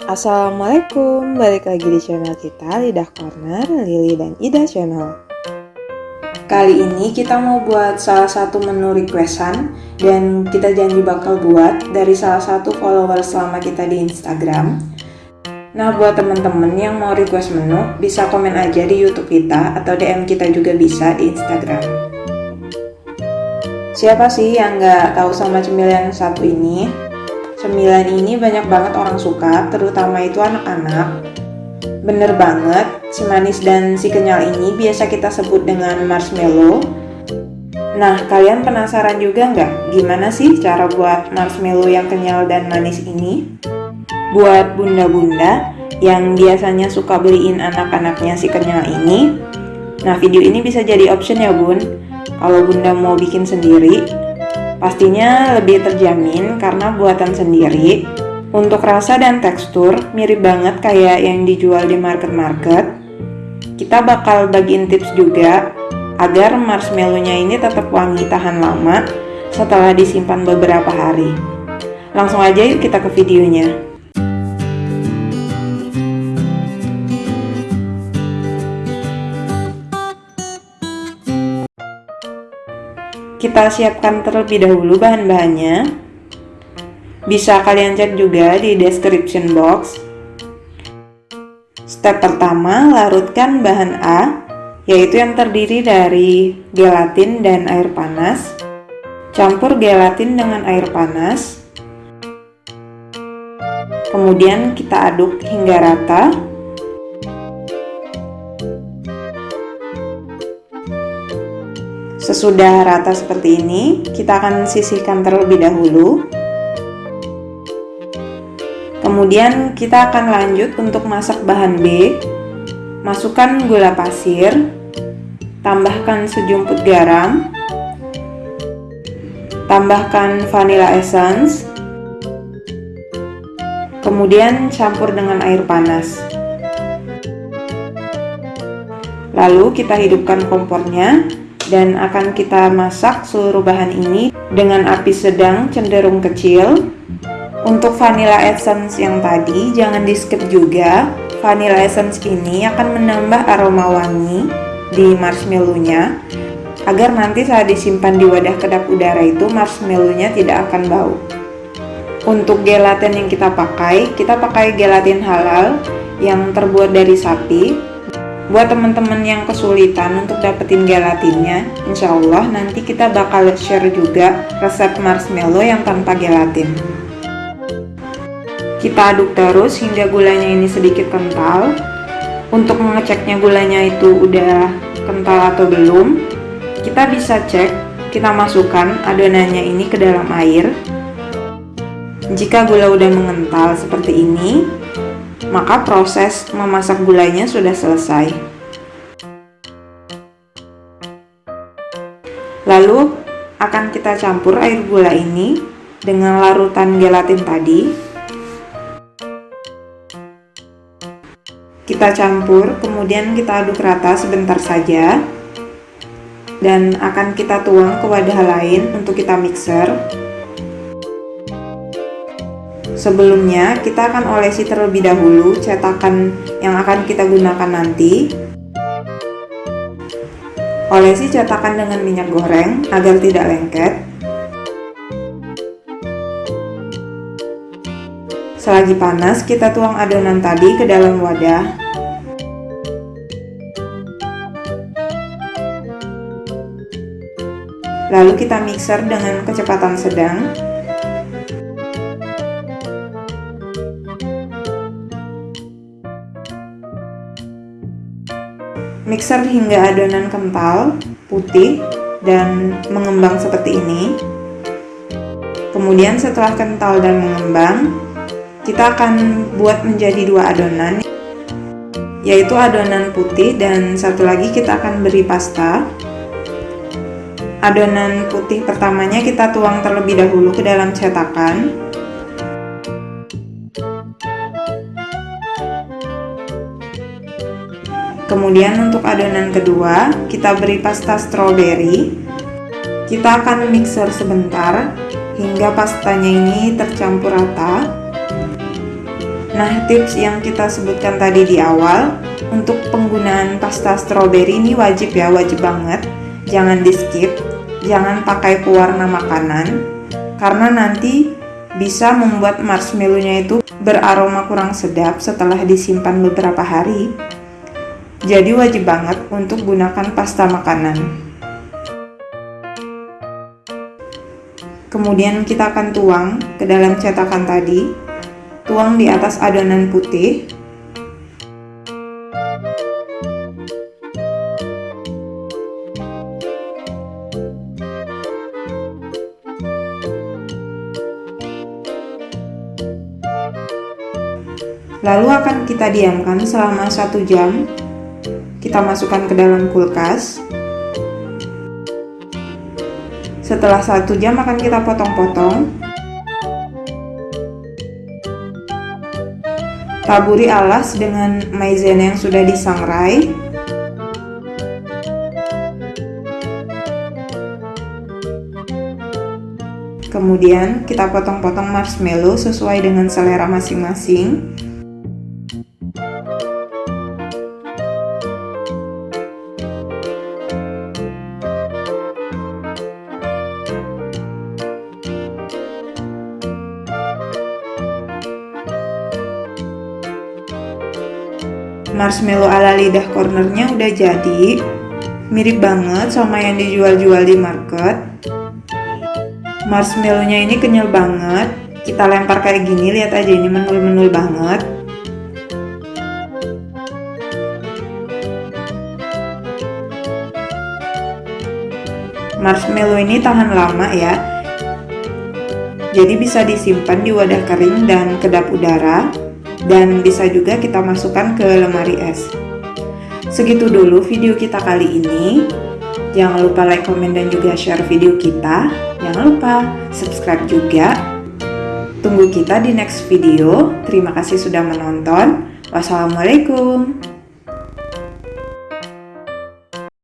Assalamualaikum, balik lagi di channel kita Lidah Corner, Lili dan Ida Channel. Kali ini kita mau buat salah satu menu requestan Dan kita janji bakal buat dari salah satu follower selama kita di Instagram. Nah buat temen-temen yang mau request menu, bisa komen aja di youtube kita Atau DM kita juga bisa di Instagram. Siapa sih yang nggak tahu sama cemilan satu ini? Cemilan ini banyak banget orang suka, terutama itu anak-anak. Bener banget, si manis dan si kenyal ini biasa kita sebut dengan marshmallow. Nah, kalian penasaran juga nggak gimana sih cara buat marshmallow yang kenyal dan manis ini? Buat bunda-bunda yang biasanya suka beliin anak-anaknya si kenyal ini, nah video ini bisa jadi option ya bun. Kalau bunda mau bikin sendiri, Pastinya lebih terjamin karena buatan sendiri. Untuk rasa dan tekstur mirip banget kayak yang dijual di market-market. Kita bakal bagiin tips juga agar marshmallownya ini tetap wangi tahan lama setelah disimpan beberapa hari. Langsung aja yuk kita ke videonya. Kita siapkan terlebih dahulu bahan-bahannya. Bisa kalian cek juga di description box. Step pertama, larutkan bahan A, yaitu yang terdiri dari gelatin dan air panas. Campur gelatin dengan air panas. Kemudian kita aduk hingga rata. Sesudah rata seperti ini, kita akan sisihkan terlebih dahulu. Kemudian kita akan lanjut untuk masak bahan B. Masukkan gula pasir, tambahkan sejumput garam, tambahkan vanilla essence, kemudian campur dengan air panas. Lalu kita hidupkan kompornya dan akan kita masak seluruh bahan ini dengan api sedang cenderung kecil. Untuk vanilla essence yang tadi jangan di skip juga. Vanilla essence ini akan menambah aroma wangi di marshmallownya agar nanti saat disimpan di wadah kedap udara itu marshmallownya tidak akan bau. Untuk gelatin yang kita pakai, kita pakai gelatin halal yang terbuat dari sapi buat teman-teman yang kesulitan untuk dapetin gelatinnya insya Allah nanti kita bakal share juga resep marshmallow yang tanpa gelatin. Kita aduk terus hingga gulanya ini sedikit kental. Untuk mengeceknya gulanya itu udah kental atau belum kita bisa cek kita masukkan adonannya ini ke dalam air. Jika gula udah mengental seperti ini maka proses memasak gulanya sudah selesai. Lalu akan kita campur air gula ini dengan larutan gelatin tadi. Kita campur, kemudian kita aduk rata sebentar saja. Dan akan kita tuang ke wadah lain untuk kita mixer. Sebelumnya, kita akan olesi terlebih dahulu cetakan yang akan kita gunakan nanti. Olesi cetakan dengan minyak goreng agar tidak lengket. Selagi panas, kita tuang adonan tadi ke dalam wadah. Lalu kita mixer dengan kecepatan sedang Mixer hingga adonan kental, putih, dan mengembang seperti ini. Kemudian setelah kental dan mengembang, kita akan buat menjadi dua adonan, yaitu adonan putih dan satu lagi kita akan beri pasta. Adonan putih pertamanya kita tuang terlebih dahulu ke dalam cetakan. Kemudian untuk adonan kedua, kita beri pasta stroberi. Kita akan mixer sebentar hingga pastanya ini tercampur rata. Nah, tips yang kita sebutkan tadi di awal, untuk penggunaan pasta stroberi ini wajib ya, wajib banget. Jangan di skip, jangan pakai pewarna makanan, karena nanti bisa membuat marshmallownya itu beraroma kurang sedap setelah disimpan beberapa hari. Jadi wajib banget untuk gunakan pasta makanan. Kemudian kita akan tuang ke dalam cetakan tadi. Tuang di atas adonan putih. Lalu akan kita diamkan selama satu jam kita masukkan ke dalam kulkas setelah satu jam akan kita potong-potong Taburi alas dengan maizena yang sudah disangrai. Kemudian kita potong-potong marshmallow sesuai dengan selera masing-masing. Marshmallow ala lidah cornernya udah jadi. Mirip banget sama yang dijual-jual di market. Marshmallownya ini kenyal banget. Kita lempar kayak gini lihat aja ini menul-menul banget. Marshmallow ini tahan lama ya. Jadi bisa disimpan di wadah kering dan kedap udara dan bisa juga kita masukkan ke lemari es. Segitu dulu video kita kali ini. Jangan lupa like, komen, dan juga share video kita. Jangan lupa subscribe juga. Tunggu kita di next video. Terima kasih sudah menonton. Wassalamualaikum.